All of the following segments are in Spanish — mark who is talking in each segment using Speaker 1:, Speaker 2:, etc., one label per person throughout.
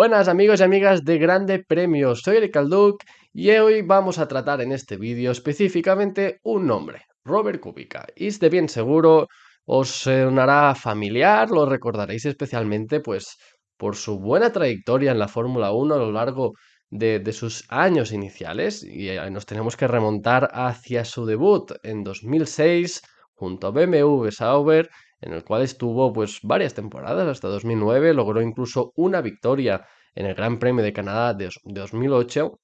Speaker 1: Buenas amigos y amigas de Grande Premio, soy Eric Alduc y hoy vamos a tratar en este vídeo específicamente un nombre, Robert Kubica. Y de bien seguro os sonará familiar, lo recordaréis especialmente pues por su buena trayectoria en la Fórmula 1 a lo largo de, de, sus años iniciales y eh, nos tenemos que remontar hacia su debut en 2006 junto a BMW Sauber en el cual estuvo pues varias temporadas hasta 2009, logró incluso una victoria en el Gran Premio de Canadá de, 2008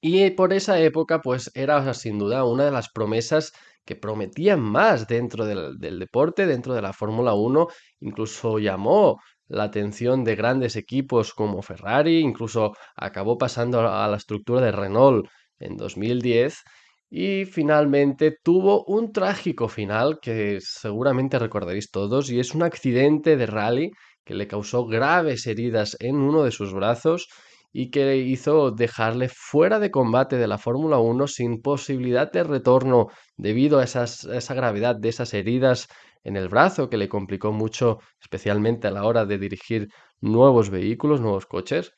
Speaker 1: y por esa época pues era sin duda una de las promesas que prometían más dentro del, del deporte, dentro de la Fórmula 1, incluso llamó la atención de grandes equipos como Ferrari, incluso acabó pasando a la estructura de Renault en 2010 y finalmente tuvo un trágico final que seguramente recordaréis todos y es un accidente de rally que le causó graves heridas en uno de sus brazos y que hizo dejarle fuera de combate de la Fórmula 1 sin posibilidad de retorno debido a, a esa gravedad de esas heridas en el brazo que le complicó mucho, especialmente a la hora de dirigir nuevos vehículos, nuevos coches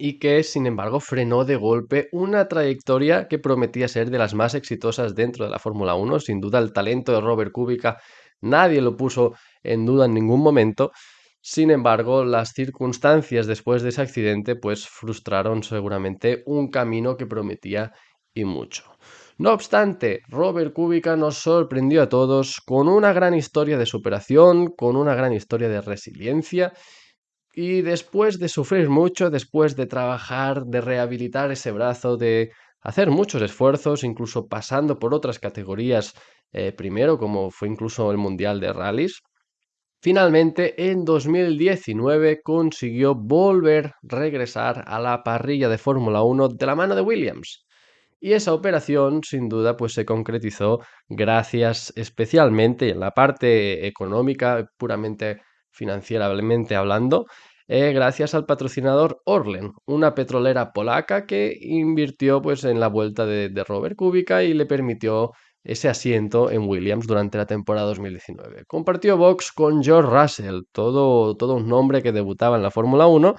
Speaker 1: y que sin embargo frenó de golpe una trayectoria que prometía ser de las más exitosas dentro de la Fórmula 1. Sin duda el talento de Robert Kubica nadie lo puso en duda en ningún momento. Sin embargo, las circunstancias después de ese accidente pues frustraron seguramente un camino que prometía y mucho. No obstante, Robert Kubica nos sorprendió a todos con una gran historia de superación, con una gran historia de resiliencia y después de sufrir mucho, después de trabajar, de rehabilitar ese brazo, de hacer muchos esfuerzos, incluso pasando por otras categorías eh, primero, como fue incluso el Mundial de Rallys, finalmente en 2019 consiguió volver, regresar a la parrilla de Fórmula 1 de la mano de Williams. Y esa operación, sin duda, pues se concretizó gracias especialmente en la parte económica, puramente financieramente hablando, eh, gracias al patrocinador Orlen, una petrolera polaca que invirtió pues, en la vuelta de, Robert Kubica y le permitió ese asiento en Williams durante la temporada 2019. Compartió box con George Russell, todo, todo un nombre que debutaba en la Fórmula 1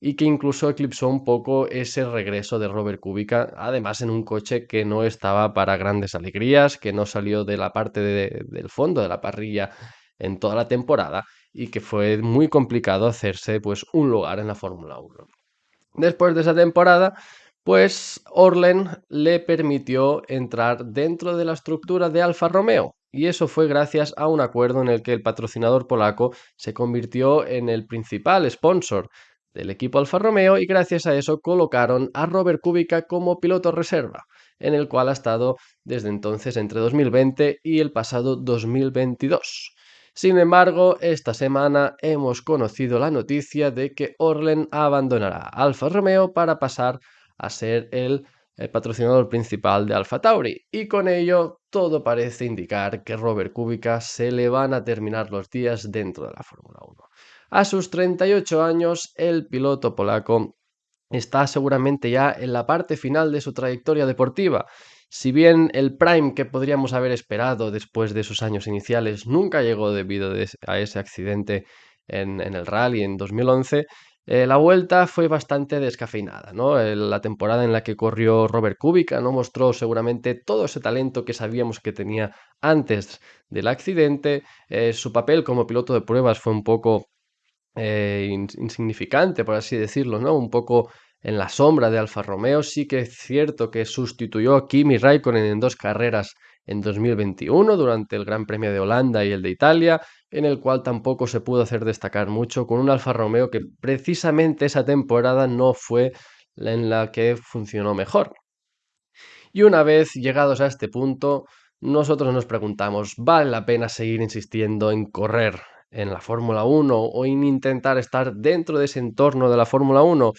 Speaker 1: y que incluso eclipsó un poco ese regreso de Robert Kubica, además en un coche que no estaba para grandes alegrías, que no salió de la parte del fondo de la parrilla en toda la temporada y que fue muy complicado hacerse pues un lugar en la Fórmula 1. Después de esa temporada, pues Orlen le permitió entrar dentro de la estructura de Alfa Romeo y eso fue gracias a un acuerdo en el que el patrocinador polaco se convirtió en el principal sponsor del equipo Alfa Romeo y gracias a eso colocaron a Robert Kubica como piloto reserva, en el cual ha estado desde entonces entre 2020 y el pasado 2022. Sin embargo, esta semana hemos conocido la noticia de que Orlen abandonará Alfa Romeo para pasar a ser el, patrocinador principal de Alfa Tauri y con ello todo parece indicar que Robert Kubica se le van a terminar los días dentro de la Fórmula 1. A sus 38 años, el piloto polaco está seguramente ya en la parte final de su trayectoria deportiva si bien el prime que podríamos haber esperado después de sus años iniciales nunca llegó debido a ese accidente en, el rally en 2011, eh, la vuelta fue bastante descafeinada, ¿no? la temporada en la que corrió Robert Kubica no mostró seguramente todo ese talento que sabíamos que tenía antes del accidente. Eh, su papel como piloto de pruebas fue un poco eh, insignificante, por así decirlo, ¿no? Un poco en la sombra de Alfa Romeo. Sí que es cierto que sustituyó a Kimi Raikkonen en dos carreras en 2021 durante el Gran Premio de Holanda y el de Italia, en el cual tampoco se pudo hacer destacar mucho con un Alfa Romeo que precisamente esa temporada no fue la en la que funcionó mejor. Y una vez llegados a este punto, nosotros nos preguntamos, ¿vale la pena seguir insistiendo en correr en la Fórmula 1 o en intentar estar dentro de ese entorno de la Fórmula 1?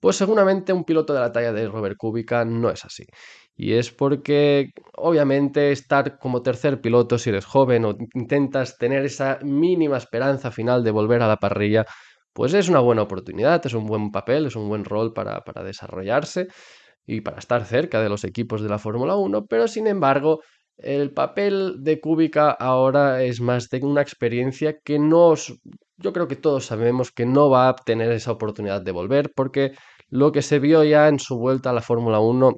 Speaker 1: Pues seguramente un piloto de la talla de Robert Kubica no es así. Y es porque, obviamente, estar como tercer piloto si eres joven o intentas tener esa mínima esperanza final de volver a la parrilla, pues es una buena oportunidad, es un buen papel, es un buen rol para, desarrollarse y para estar cerca de los equipos de la Fórmula 1, pero sin embargo, el papel de Kubica ahora es más de una experiencia que no, yo creo que todos sabemos que no va a tener esa oportunidad de volver porque lo que se vio ya en su vuelta a la Fórmula 1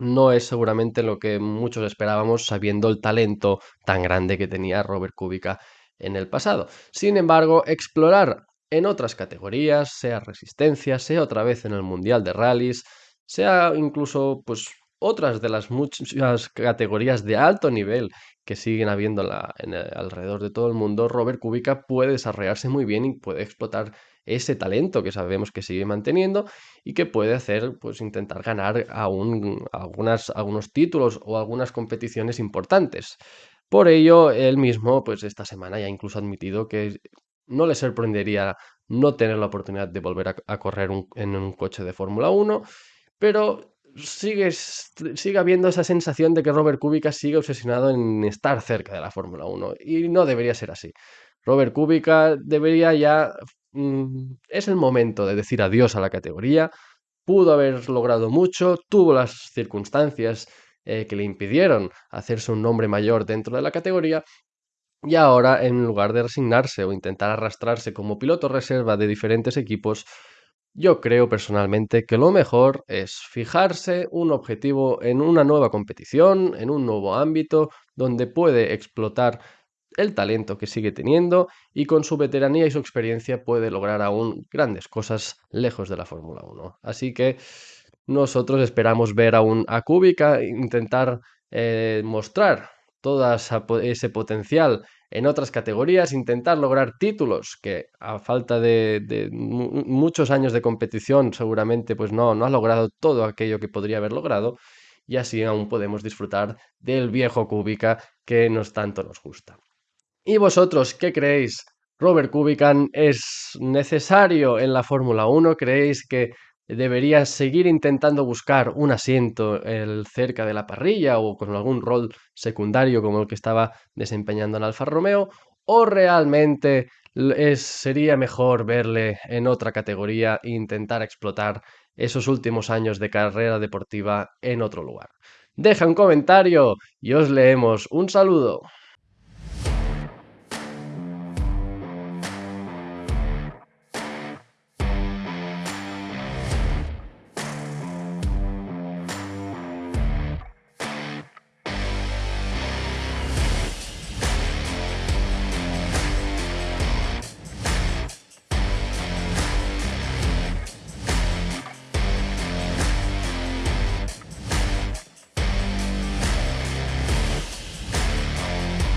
Speaker 1: no es seguramente lo que muchos esperábamos sabiendo el talento tan grande que tenía Robert Kubica en el pasado. Sin embargo, explorar en otras categorías, sea resistencia, sea otra vez en el Mundial de Rallys, sea incluso pues otras de las muchas categorías de alto nivel que siguen habiendo en alrededor de todo el mundo, Robert Kubica puede desarrollarse muy bien y puede explotar ese talento que sabemos que sigue manteniendo y que puede hacer, pues intentar ganar aún algunos títulos o algunas competiciones importantes. Por ello, él mismo, pues esta semana ya incluso ha admitido que no le sorprendería no tener la oportunidad de volver a, correr en un coche de Fórmula 1, pero sigue, sigue habiendo esa sensación de que Robert Kubica sigue obsesionado en estar cerca de la Fórmula 1 y no debería ser así. Robert Kubica debería ya... Mm, es el momento de decir adiós a la categoría. Pudo haber logrado mucho, tuvo las circunstancias eh, que le impidieron hacerse un nombre mayor dentro de la categoría. Y ahora, en lugar de resignarse o intentar arrastrarse como piloto reserva de diferentes equipos, yo creo personalmente que lo mejor es fijarse un objetivo en una nueva competición, en un nuevo ámbito, donde puede explotar el talento que sigue teniendo y con su veteranía y su experiencia puede lograr aún grandes cosas lejos de la Fórmula 1. Así que nosotros esperamos ver aún a Kubica intentar eh, mostrar todo ese potencial en otras categorías, intentar lograr títulos que a falta de, muchos años de competición seguramente pues no, no ha logrado todo aquello que podría haber logrado y así aún podemos disfrutar del viejo Kubica que nos tanto nos gusta. ¿Y vosotros qué creéis? ¿Robert Kubica es necesario en la Fórmula 1? ¿Creéis que debería seguir intentando buscar un asiento el, cerca de la parrilla o con algún rol secundario como el que estaba desempeñando en Alfa Romeo? ¿O realmente sería mejor verle en otra categoría e intentar explotar esos últimos años de carrera deportiva en otro lugar? Deja un comentario y os leemos. Un saludo.